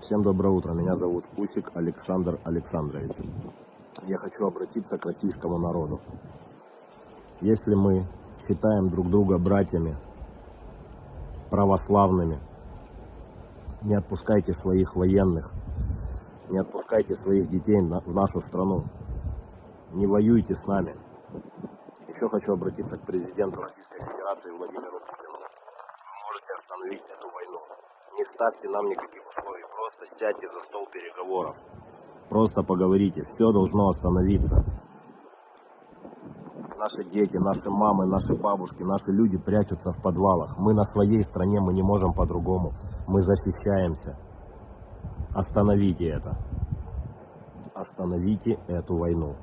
Всем доброе утро. Меня зовут Усик Александр Александрович. Я хочу обратиться к российскому народу. Если мы считаем друг друга братьями, православными, не отпускайте своих военных, не отпускайте своих детей в нашу страну. Не воюйте с нами. Еще хочу обратиться к президенту Российской Федерации Владимиру Путину. Вы можете остановить эту войну. Не ставьте нам никаких условий, просто сядьте за стол переговоров. Просто поговорите, все должно остановиться. Наши дети, наши мамы, наши бабушки, наши люди прячутся в подвалах. Мы на своей стране, мы не можем по-другому. Мы защищаемся. Остановите это. Остановите эту войну.